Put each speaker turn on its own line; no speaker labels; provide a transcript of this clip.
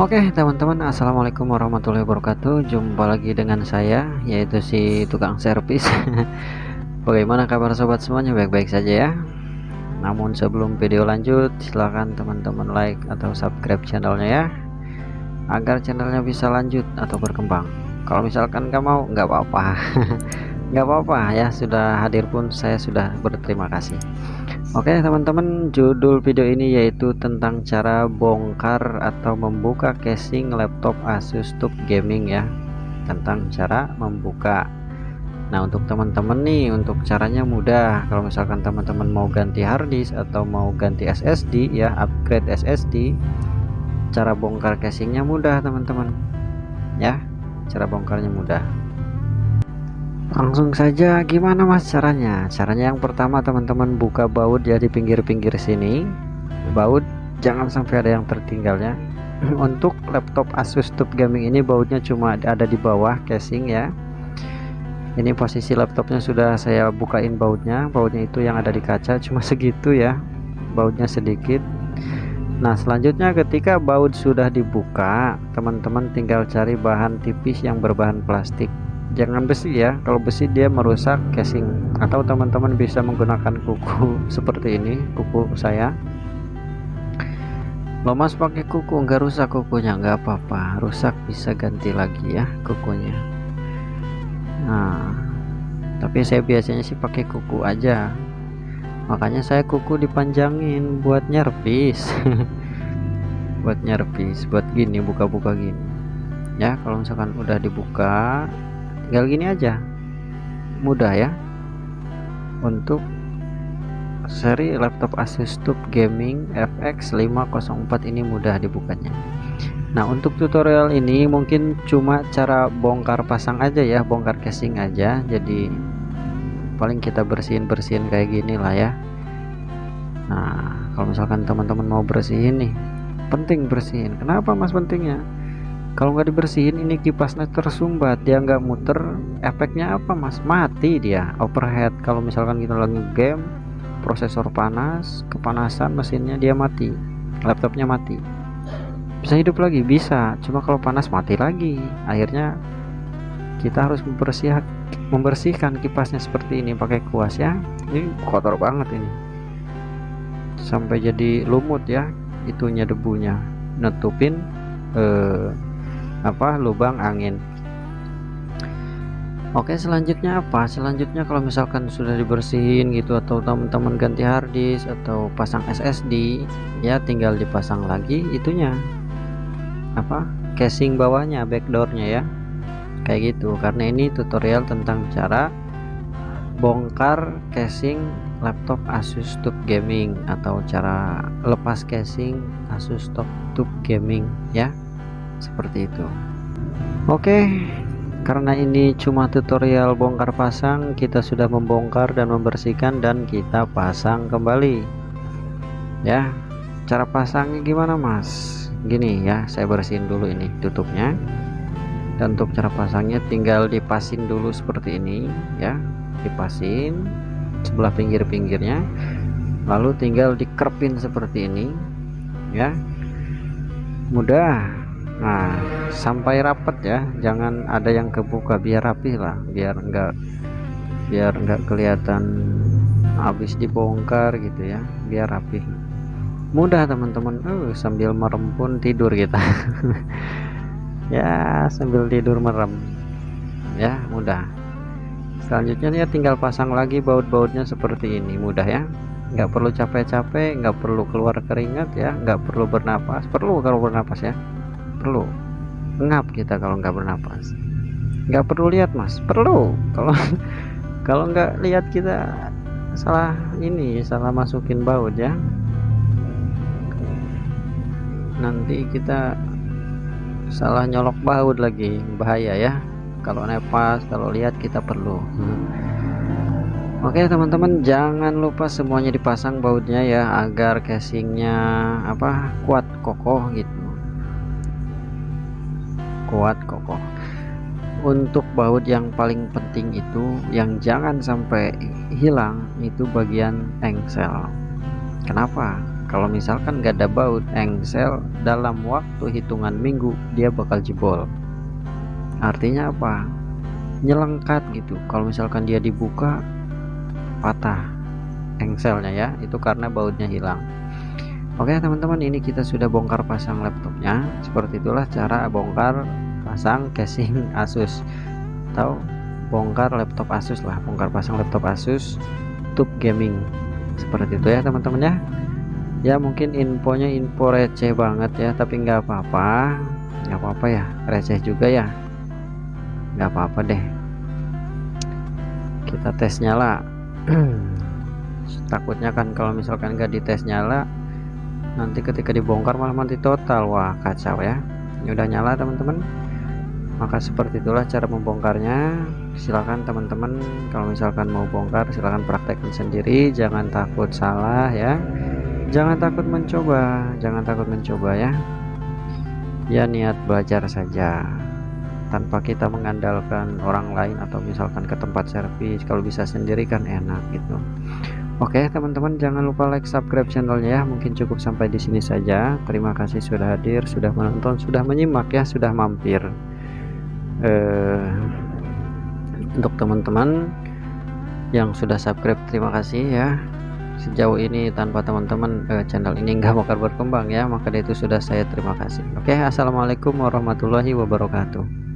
Oke teman-teman Assalamualaikum warahmatullahi wabarakatuh. Jumpa lagi dengan saya Yaitu si tukang servis. Bagaimana kabar sobat semuanya? Baik-baik saja ya. Namun sebelum video lanjut Silahkan teman-teman like atau subscribe channelnya ya Agar channelnya bisa lanjut atau berkembang. Kalau misalkan nggak mau nggak apa-apa. Nggak apa-apa ya sudah hadir pun saya sudah berterima kasih Oke teman-teman judul video ini yaitu tentang cara bongkar atau membuka casing laptop Asus TUF Gaming ya. Tentang cara membuka. Nah untuk teman-teman nih untuk caranya mudah. Kalau misalkan teman-teman mau ganti harddisk atau mau ganti SSD ya upgrade SSD cara bongkar casingnya mudah teman-teman. Ya cara bongkarnya mudah langsung saja gimana mas caranya? Caranya yang pertama teman-teman buka baut ya di pinggir-pinggir sini. Baut jangan sampai ada yang tertinggal ya. Untuk laptop Asus TUF Gaming ini bautnya cuma ada di bawah casing ya. Ini posisi laptopnya sudah saya bukain bautnya. Bautnya itu yang ada di kaca cuma segitu ya. Bautnya sedikit. Nah selanjutnya ketika baut sudah dibuka teman-teman tinggal cari bahan tipis yang berbahan plastik jangan besi ya kalau besi dia merusak casing. Atau teman-teman bisa menggunakan kuku seperti ini kuku saya. Lo mas pakai kuku. Nggak rusak kukunya nggak apa-apa. Rusak bisa ganti lagi ya kukunya. Nah tapi saya biasanya sih pakai kuku aja. Makanya saya kuku dipanjangin buat nyervis buat nyervis buat gini buka-buka gini. Ya kalau misalkan udah dibuka tinggal gini aja. Mudah ya. Untuk seri laptop Asus TUF Gaming FX 504 ini mudah dibukanya. Nah untuk tutorial ini mungkin cuma cara bongkar pasang aja ya bongkar casing aja. Jadi paling kita bersihin-bersihin kayak gini lah ya. Nah kalau misalkan teman-teman mau bersihin nih penting bersihin. Kenapa mas pentingnya kalau nggak dibersihin ini kipasnya tersumbat. Dia nggak muter efeknya apa mas? Mati dia overhead. Kalau misalkan kita lagi game prosesor panas kepanasan mesinnya dia mati. Laptopnya mati. Bisa hidup lagi? Bisa. Cuma kalau panas mati lagi. Akhirnya kita harus membersihkan membersihkan kipasnya seperti ini pakai kuas ya. Ini kotor banget ini. Sampai jadi lumut ya itunya debunya. Nutupin eh, apa? Lubang angin. Oke selanjutnya apa? Selanjutnya kalau misalkan sudah dibersihin gitu atau teman-teman ganti harddisk atau pasang SSD ya tinggal dipasang lagi itunya. Apa? Casing bawahnya backdoornya ya. Kayak gitu. Karena ini tutorial tentang cara bongkar casing laptop Asus TUF Gaming atau cara lepas casing Asus TUF Gaming ya seperti itu. Oke karena ini cuma tutorial bongkar pasang kita sudah membongkar dan membersihkan dan kita pasang kembali. Ya cara pasangnya gimana mas? Gini ya saya bersihin dulu ini tutupnya. Dan untuk cara pasangnya tinggal dipasin dulu seperti ini ya. Dipasin sebelah pinggir-pinggirnya. Lalu tinggal dikerpin seperti ini ya. Mudah nah sampai rapat ya. Jangan ada yang kebuka biar rapi lah. Biar enggak biar enggak kelihatan habis dibongkar gitu ya. Biar rapi mudah teman-teman. Uh, sambil merem pun tidur kita. Ya sambil tidur merem. Ya mudah. Selanjutnya ya tinggal pasang lagi baut-bautnya seperti ini. Mudah ya. Nggak perlu capek-capek nggak perlu keluar keringat ya. Nggak perlu bernapas. Perlu kalau bernapas ya perlu. Ngap kita kalau nggak bernapas. Nggak perlu lihat mas. Perlu. Kalau kalau nggak lihat kita salah ini salah masukin baut ya. Nanti kita salah nyolok baut lagi. Bahaya ya. Kalau nepas kalau lihat kita perlu. Oke teman-teman jangan lupa semuanya dipasang bautnya ya agar casingnya apa kuat kokoh gitu kuat kokoh untuk baut yang paling penting itu yang jangan sampai hilang itu bagian engsel. Kenapa? Kalau misalkan gak ada baut engsel dalam waktu hitungan minggu dia bakal jebol. Artinya apa? Nyelengkat gitu. Kalau misalkan dia dibuka patah engselnya ya. Itu karena bautnya hilang Oke teman-teman ini kita sudah bongkar pasang laptopnya. Seperti itulah cara bongkar pasang casing Asus. Atau bongkar laptop Asus lah bongkar pasang laptop Asus tube gaming. Seperti itu ya teman-teman ya. Ya mungkin infonya info receh banget ya tapi nggak apa-apa. Nggak apa-apa ya receh juga ya. Nggak apa-apa deh. Kita tes nyala. Takutnya kan kalau misalkan nggak dites nyala nanti ketika dibongkar malah mati total. Wah kacau ya. Ini udah nyala teman-teman. Maka seperti itulah cara membongkarnya. Silahkan teman-teman kalau misalkan mau bongkar silahkan praktekkan sendiri. Jangan takut salah ya. Jangan takut mencoba. Jangan takut mencoba ya. Ya niat belajar saja. Tanpa kita mengandalkan orang lain atau misalkan ke tempat servis kalau bisa sendiri kan enak gitu Oke teman-teman jangan lupa like subscribe channelnya ya. Mungkin cukup sampai di sini saja. Terima kasih sudah hadir sudah menonton sudah menyimak ya sudah mampir. Eh, untuk teman-teman yang sudah subscribe terima kasih ya. Sejauh ini tanpa teman-teman eh, channel ini nggak bakal berkembang ya. Maka itu sudah saya terima kasih. Oke assalamualaikum warahmatullahi wabarakatuh